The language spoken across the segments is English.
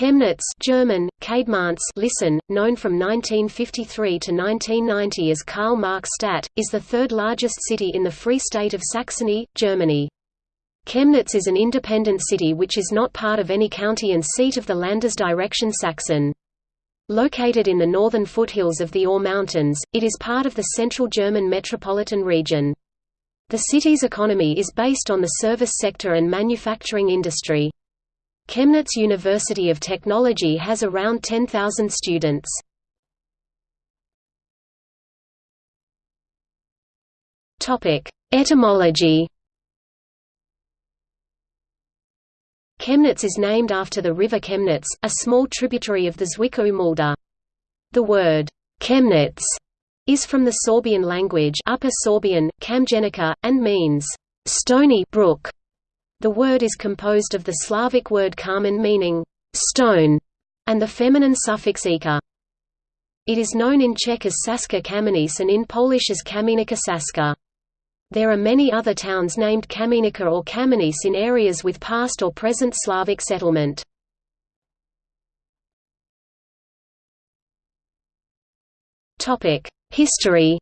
Chemnitz German, Kademantz listen, known from 1953 to 1990 as Karl-Marx-Stadt, is the third largest city in the Free State of Saxony, Germany. Chemnitz is an independent city which is not part of any county and seat of the Landesdirektion Sachsen. Located in the northern foothills of the Ore Mountains, it is part of the Central German Metropolitan Region. The city's economy is based on the service sector and manufacturing industry. Chemnitz University of Technology has around 10,000 students. Etymology Chemnitz is named after the river Chemnitz, a small tributary of the Zwickau Mulde. The word Chemnitz is from the Sorbian language Upper Sorbian, Kamjenica, and means stony brook. The word is composed of the Slavic word kamen meaning stone, and the feminine suffix ika. It is known in Czech as Saska Kamenice and in Polish as Kamienica Saska. There are many other towns named Kamienica or Kamenice in areas with past or present Slavic settlement. History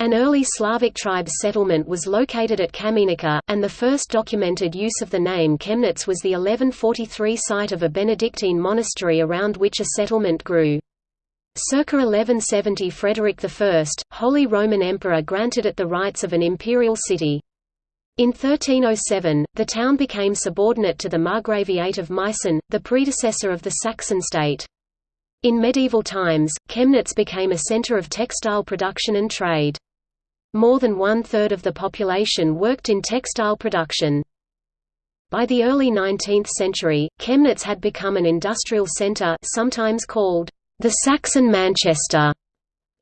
An early Slavic tribe settlement was located at Kamienica, and the first documented use of the name Chemnitz was the 1143 site of a Benedictine monastery around which a settlement grew. Circa 1170 Frederick I, Holy Roman Emperor granted it the rights of an imperial city. In 1307, the town became subordinate to the Margraviate of Meissen, the predecessor of the Saxon state. In medieval times, Chemnitz became a center of textile production and trade. More than one-third of the population worked in textile production. By the early 19th century, Chemnitz had become an industrial center sometimes called the Saxon Manchester.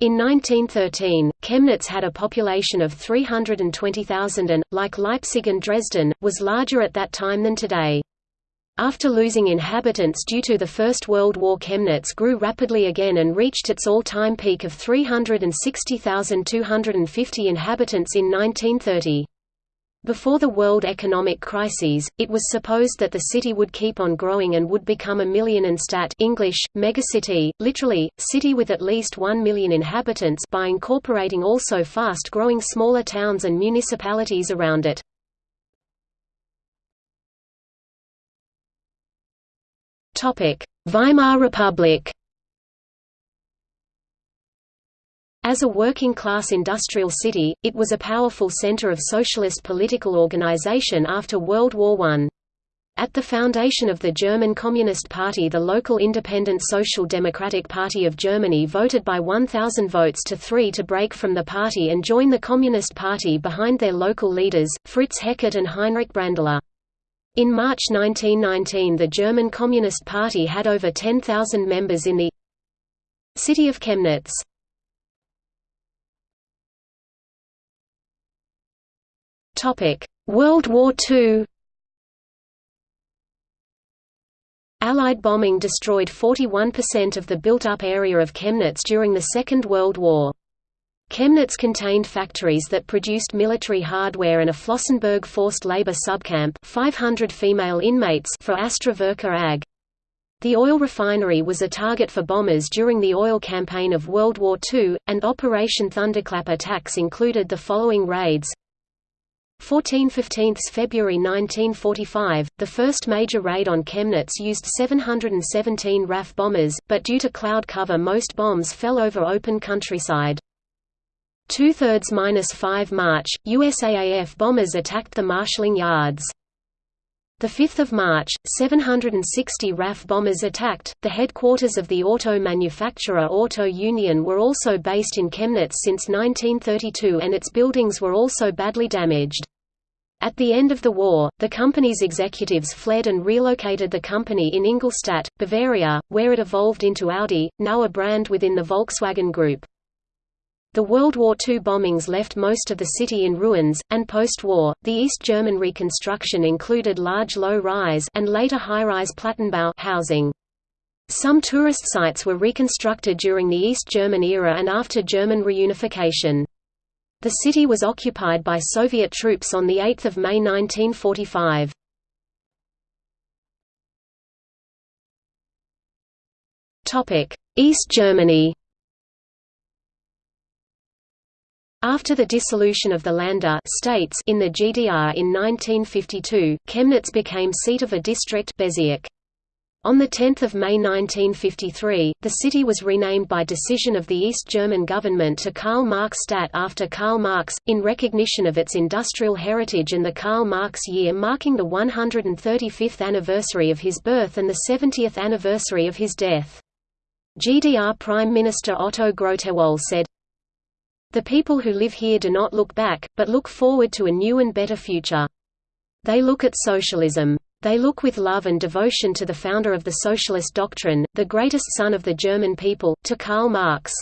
In 1913, Chemnitz had a population of 320,000 and, like Leipzig and Dresden, was larger at that time than today. After losing inhabitants due to the First World War Chemnitz grew rapidly again and reached its all-time peak of 360,250 inhabitants in 1930. Before the world economic crises, it was supposed that the city would keep on growing and would become a Millionenstadt English, megacity, literally, city with at least 1 million inhabitants by incorporating also fast-growing smaller towns and municipalities around it. Weimar Republic As a working-class industrial city, it was a powerful center of socialist political organization after World War I. At the foundation of the German Communist Party the local Independent Social Democratic Party of Germany voted by 1,000 votes to 3 to break from the party and join the Communist Party behind their local leaders, Fritz Heckert and Heinrich Brandler. In March 1919 the German Communist Party had over 10,000 members in the city of Chemnitz. World War II Allied bombing destroyed 41% of the built-up area of Chemnitz during the Second World War. Chemnitz contained factories that produced military hardware and a Flossenburg forced labor subcamp 500 female inmates for Astra AG. The oil refinery was a target for bombers during the oil campaign of World War II, and Operation Thunderclap attacks included the following raids 14–15 February 1945, the first major raid on Chemnitz used 717 RAF bombers, but due to cloud cover most bombs fell over open countryside. Two-thirds minus 5 March, USAAF bombers attacked the marshalling yards. The 5th of March, 760 RAF bombers attacked. The headquarters of the auto manufacturer Auto Union were also based in Chemnitz since 1932 and its buildings were also badly damaged. At the end of the war, the company's executives fled and relocated the company in Ingolstadt, Bavaria, where it evolved into Audi, now a brand within the Volkswagen Group. The World War II bombings left most of the city in ruins, and post-war, the East German reconstruction included large low-rise and later high-rise Plattenbau housing. Some tourist sites were reconstructed during the East German era and after German reunification. The city was occupied by Soviet troops on 8 May 1945. East Germany After the dissolution of the Länder states in the GDR in 1952, Chemnitz became seat of a district Bezirk. On 10 May 1953, the city was renamed by decision of the East German government to Karl-Marx-Stadt after Karl Marx, in recognition of its industrial heritage and the Karl Marx year marking the 135th anniversary of his birth and the 70th anniversary of his death. GDR Prime Minister Otto Grotewohl said, The people who live here do not look back, but look forward to a new and better future. They look at socialism. They look with love and devotion to the founder of the socialist doctrine, the greatest son of the German people, to Karl Marx.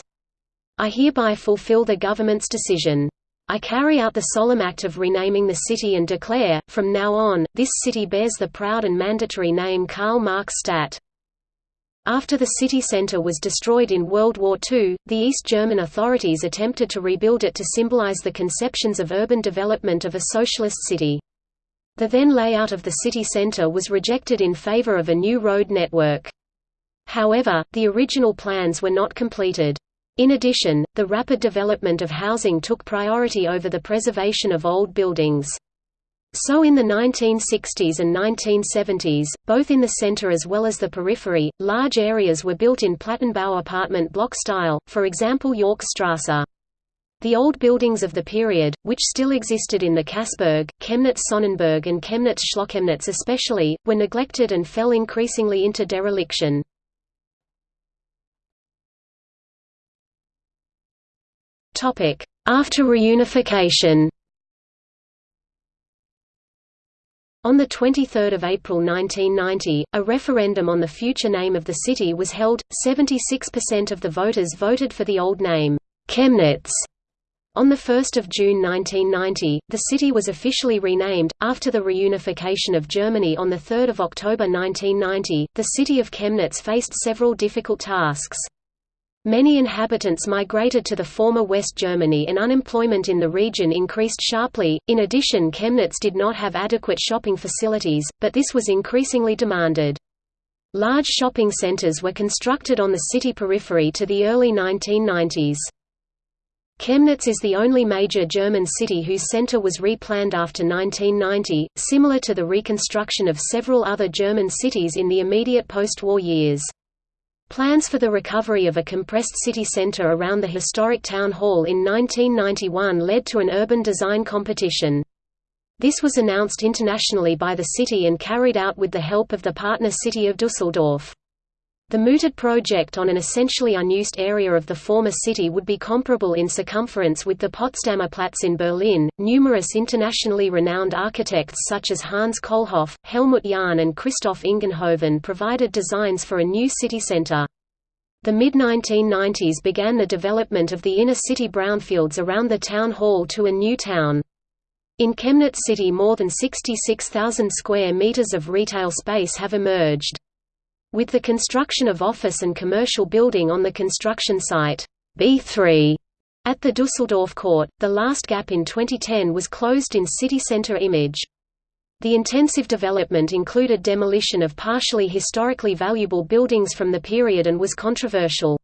I hereby fulfill the government's decision. I carry out the solemn act of renaming the city and declare, from now on, this city bears the proud and mandatory name Karl Marx Stadt. After the city centre was destroyed in World War II, the East German authorities attempted to rebuild it to symbolize the conceptions of urban development of a socialist city. The then layout of the city centre was rejected in favor of a new road network. However, the original plans were not completed. In addition, the rapid development of housing took priority over the preservation of old buildings. So in the 1960s and 1970s, both in the center as well as the periphery, large areas were built in Plattenbau apartment block style, for example Yorkstrasse. The old buildings of the period, which still existed in the Kassberg, Chemnitz-Sonnenberg and Chemnitz-Schloßchemnitz especially, were neglected and fell increasingly into dereliction. After reunification On 23 April 1990, a referendum on the future name of the city was held, 76% of the voters voted for the old name, Chemnitz. On 1 June 1990, the city was officially renamed. After the reunification of Germany on 3 October 1990, the city of Chemnitz faced several difficult tasks. Many inhabitants migrated to the former West Germany and unemployment in the region increased sharply. In addition, Chemnitz did not have adequate shopping facilities, but this was increasingly demanded. Large shopping centers were constructed on the city periphery to the early 1990s. Chemnitz is the only major German city whose center was replanned after 1990, similar to the reconstruction of several other German cities in the immediate post-war years. Plans for the recovery of a compressed city center around the historic town hall in 1991 led to an urban design competition. This was announced internationally by the city and carried out with the help of the partner city of Düsseldorf. The mooted project on an essentially unused area of the former city would be comparable in circumference with the Potsdamer Platz in Berlin. Numerous internationally renowned architects such as Hans Kollhoff, Helmut Jahn, and Christoph Ingenhoven provided designs for a new city center. The mid-1990s began the development of the inner city brownfields around the town hall to a new town. In Chemnitz city more than 66,000 square meters of retail space have emerged. With the construction of office and commercial building on the construction site B3 at the Dusseldorf court, the last gap in 2010 was closed in city center image. The intensive development included demolition of partially historically valuable buildings from the period and was controversial.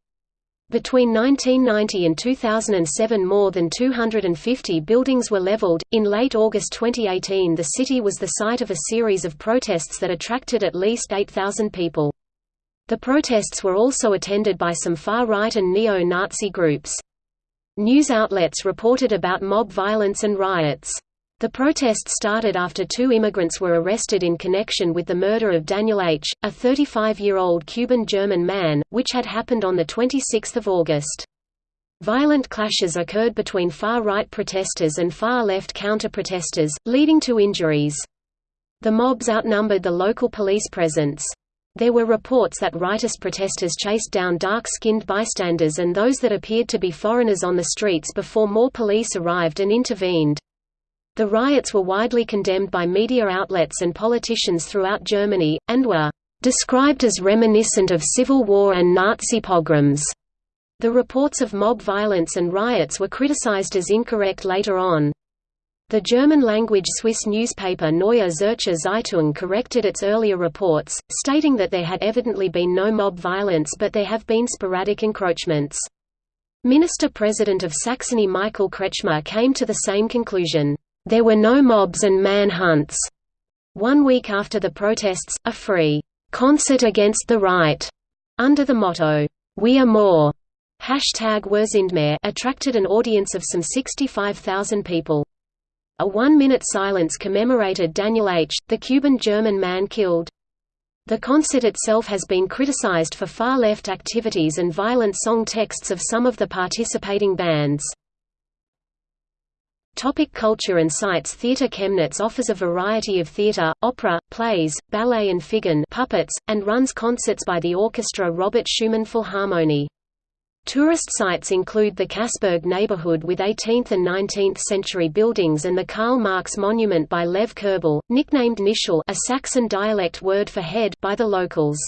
Between 1990 and 2007 more than 250 buildings were leveled. In late August 2018 the city was the site of a series of protests that attracted at least 8,000 people. The protests were also attended by some far-right and neo-Nazi groups. News outlets reported about mob violence and riots. The protest started after two immigrants were arrested in connection with the murder of Daniel H., a 35-year-old Cuban-German man, which had happened on 26 August. Violent clashes occurred between far-right protesters and far-left counter-protesters, leading to injuries. The mobs outnumbered the local police presence. There were reports that rightist protesters chased down dark-skinned bystanders and those that appeared to be foreigners on the streets before more police arrived and intervened. The riots were widely condemned by media outlets and politicians throughout Germany, and were described as reminiscent of civil war and Nazi pogroms. The reports of mob violence and riots were criticized as incorrect later on. The German-language Swiss newspaper Neue Zürcher Zeitung corrected its earlier reports, stating that there had evidently been no mob violence but there have been sporadic encroachments. Minister-President of Saxony Michael Kretschmer came to the same conclusion. There were no mobs and manhunts. One week after the protests, a free concert against the right, under the motto, We are more, hashtag attracted an audience of some 65,000 people. A one-minute silence commemorated Daniel H., the Cuban-German man killed. The concert itself has been criticized for far-left activities and violent song texts of some of the participating bands. Topic culture and sites Theatre Chemnitz offers a variety of theatre, opera, plays, ballet and figan puppets, and runs concerts by the orchestra Robert Schumann Philharmonie. Tourist sites include the Kassberg neighborhood with 18th and 19th century buildings and the Karl Marx monument by Lev Kerbel, nicknamed Nischel a Saxon dialect word for head by the locals.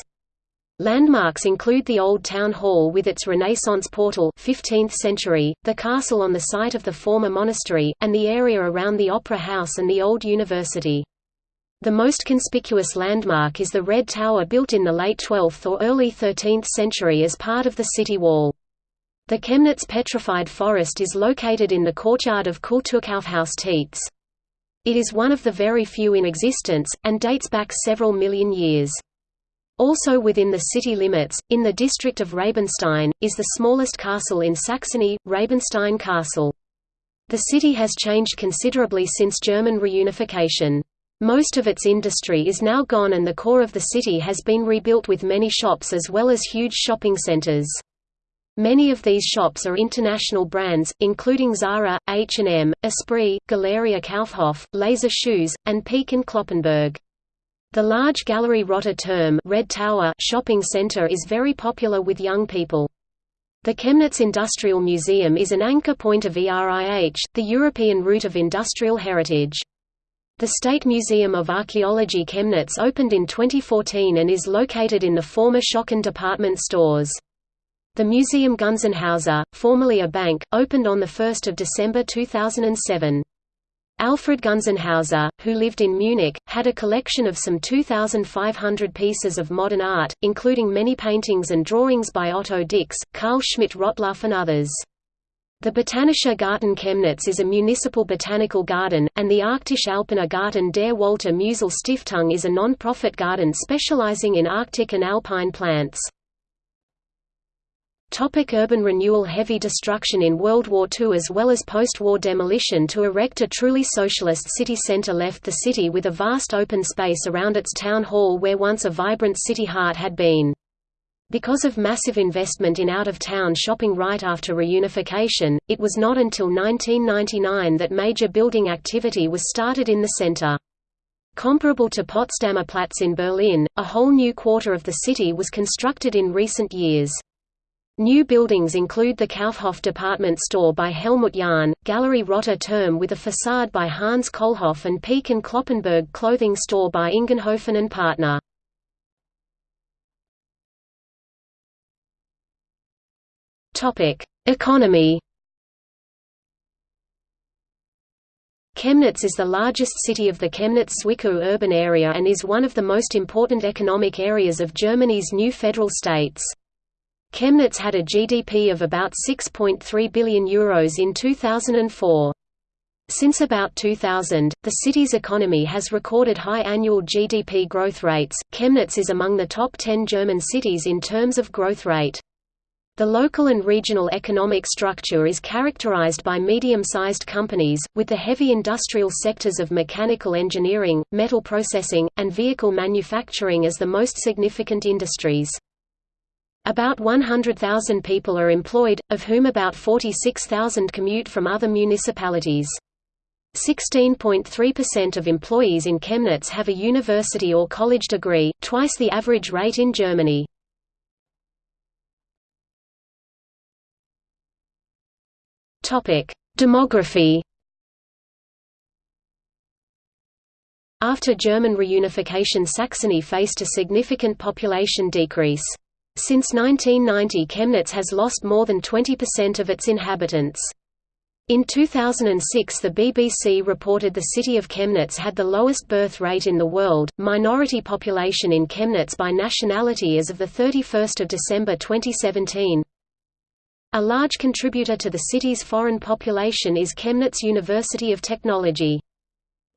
Landmarks include the Old Town Hall with its Renaissance portal 15th century, the castle on the site of the former monastery, and the area around the Opera House and the Old University. The most conspicuous landmark is the Red Tower built in the late 12th or early 13th century as part of the city wall. The Chemnitz Petrified Forest is located in the courtyard of Kulturkaufhaus Tietz. It is one of the very few in existence, and dates back several million years. Also within the city limits, in the district of Rabenstein, is the smallest castle in Saxony, Rabenstein Castle. The city has changed considerably since German reunification. Most of its industry is now gone and the core of the city has been rebuilt with many shops as well as huge shopping centers. Many of these shops are international brands, including Zara, H&M, Esprit, Galeria Kaufhof, Leiser Shoes, and Peek and Cloppenburg. The large Gallery Roter Turm Red Tower shopping center is very popular with young people. The Chemnitz Industrial Museum is an anchor point of ERIH, the European route of industrial heritage. The State Museum of Archaeology Chemnitz opened in 2014 and is located in the former Schocken department stores. The Museum Gunzenhauser, formerly a bank, opened on 1 December 2007. Alfred Gunzenhauser, who lived in Munich, had a collection of some 2,500 pieces of modern art, including many paintings and drawings by Otto Dix, Carl Schmidt-Rottluff and others. The Botanischer Garten Chemnitz is a municipal botanical garden, and the Arktische Alpiner Garten der Walter Musil Stiftung is a non-profit garden specializing in Arctic and alpine plants. Topic urban renewal Heavy destruction in World War II as well as post-war demolition to erect a truly socialist city centre left the city with a vast open space around its town hall where once a vibrant city heart had been. Because of massive investment in out-of-town shopping right after reunification, it was not until 1999 that major building activity was started in the center. Comparable to Potsdamer Platz in Berlin, a whole new quarter of the city was constructed in recent years. New buildings include the Kaufhof department store by Helmut Jahn, Gallery Roter Turm with a facade by Hans Kollhoff and Peek and Cloppenburg clothing store by Ingenhoven and Partner. Economy Chemnitz is the largest city of the Chemnitz-Zwickau urban area and is one of the most important economic areas of Germany's new federal states. Chemnitz had a GDP of about €6.3 billion Euros in 2004. Since about 2000, the city's economy has recorded high annual GDP growth rates. Chemnitz is among the top 10 German cities in terms of growth rate. The local and regional economic structure is characterized by medium-sized companies, with the heavy industrial sectors of mechanical engineering, metal processing, and vehicle manufacturing as the most significant industries. About 100,000 people are employed, of whom about 46,000 commute from other municipalities. 16.3% of employees in Chemnitz have a university or college degree, twice the average rate in Germany. Demography After German reunification Saxony faced a significant population decrease. Since 1990 Chemnitz has lost more than 20% of its inhabitants. In 2006 the BBC reported the city of Chemnitz had the lowest birth rate in the world. Minority population in Chemnitz by nationality as of the 31st of December 2017. A large contributor to the city's foreign population is Chemnitz University of Technology.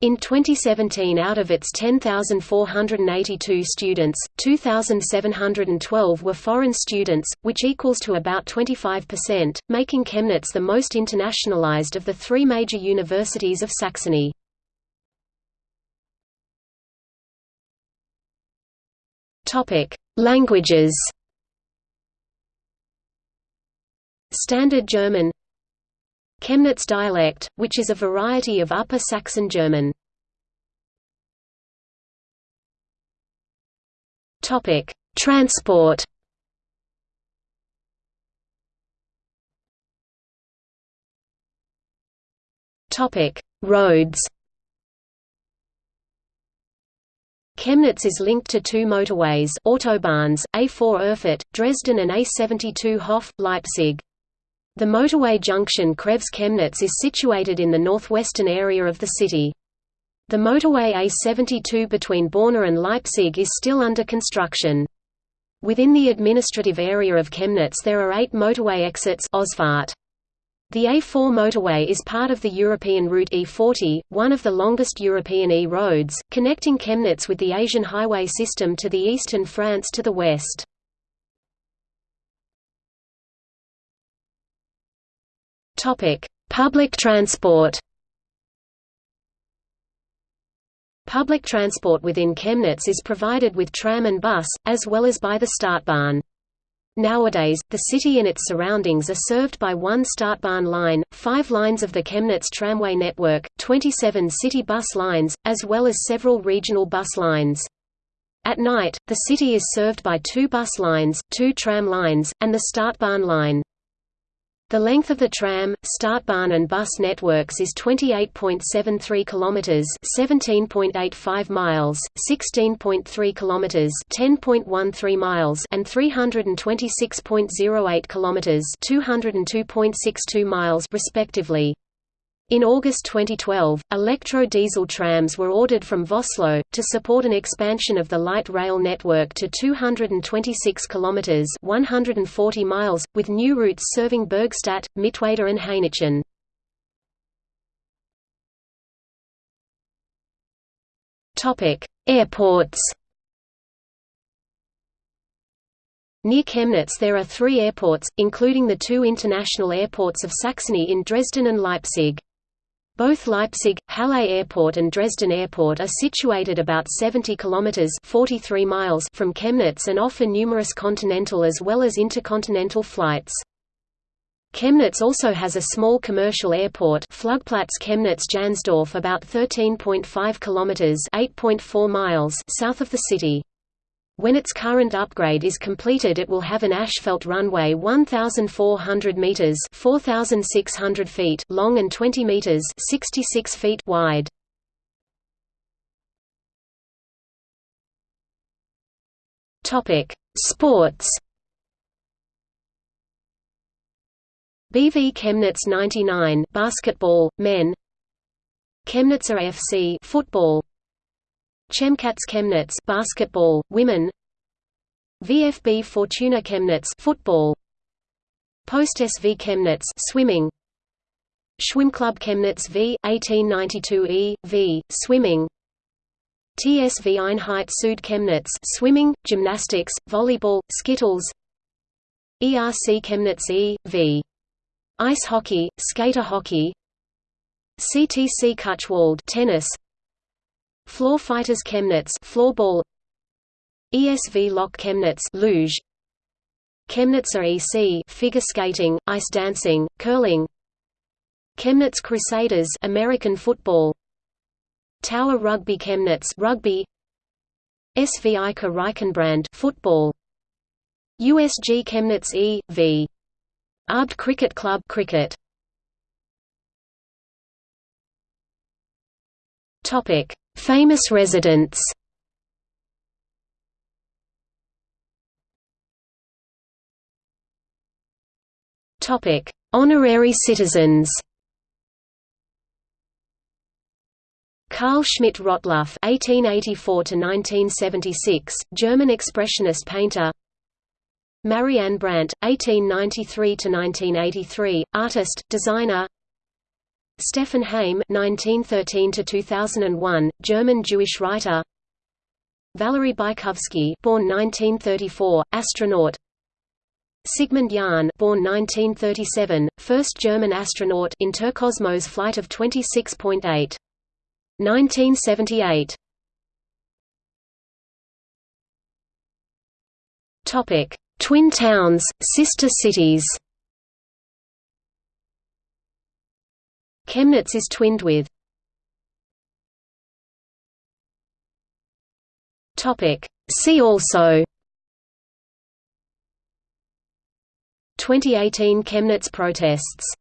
In 2017 out of its 10,482 students, 2,712 were foreign students, which equals to about 25%, making Chemnitz the most internationalized of the three major universities of Saxony. Languages Standard German Chemnitz dialect, which is a variety of Upper Saxon German. Topic: Transport. Topic: Roads. Chemnitz is linked to two motorways autobahns, A4 Erfurt, Dresden and A72 Hof, Leipzig. The motorway junction Kreves-Chemnitz is situated in the northwestern area of the city. The motorway A72 between Borna and Leipzig is still under construction. Within the administrative area of Chemnitz there are eight motorway exits. The A4 motorway is part of the European route E40, one of the longest European E-roads, connecting Chemnitz with the Asian highway system to the east and France to the west. Topic: Public transport. Public transport within Chemnitz is provided with tram and bus, as well as by the Stadtbahn. Nowadays, the city and its surroundings are served by one Stadtbahn line, five lines of the Chemnitz tramway network, 27 city bus lines, as well as several regional bus lines. At night, the city is served by two bus lines, two tram lines, and the Stadtbahn line. The length of the tram, Stadtbahn and bus networks is 28.73 kilometers, 17.85 miles, 16.3 kilometers, 10.13 miles, and 326.08 kilometers, 202.62 miles respectively. In August 2012, electro-diesel trams were ordered from Vossloh, to support an expansion of the light rail network to 226 km 140 miles, with new routes serving Burgstädt, Mittweida and Hainichen. Airports Near Chemnitz there are three airports, including the two international airports of Saxony in Dresden and Leipzig. Both Leipzig, Halle Airport and Dresden Airport are situated about 70 kilometers (43 miles) from Chemnitz and offer numerous continental as well as intercontinental flights. Chemnitz also has a small commercial airport, Flugplatz Chemnitz-Jahnsdorf about 13.5 kilometers (8.4 miles) south of the city. When its current upgrade is completed it will have an asphalt runway 1,400 meters 4,600 feet long and 20 meters 66 feet wide. Sports. BV Chemnitz 99 basketball men Chemnitzer FC football Chemcats Chemnitz basketball, women. VfB Fortuna Chemnitz football. Post SV Chemnitz swimming. Schwimmclub Chemnitz V 1892 E V swimming. TSV Einheit Süd Chemnitz swimming gymnastics volleyball skittles. ERC Chemnitz E V. Ice hockey skater hockey. CTC Küchwald tennis Floor Fighters Chemnitz floorball ESV Lok Chemnitz luge. Chemnitzer EC figure skating, ice dancing, curling. Chemnitz Crusaders American football. Tower Rugby Chemnitz rugby. SV Eiche Reichenbrand football. USG Chemnitz E.V. Abt Cricket Club cricket. Topic Famous residents Topic: Honorary citizens. Carl Schmidt Rottluff (1884–1976), German expressionist painter. Marianne Brandt (1893–1983), artist, designer. Stefan Heym (1913–2001), German Jewish writer. Valery Bykovsky, born 1934, astronaut. Sigmund Jähn, born 1937, first German astronaut Interkosmos flight of 26.8. 1978. Topic: Twin towns, sister cities. Chemnitz is twinned with. See also. 2018 Chemnitz protests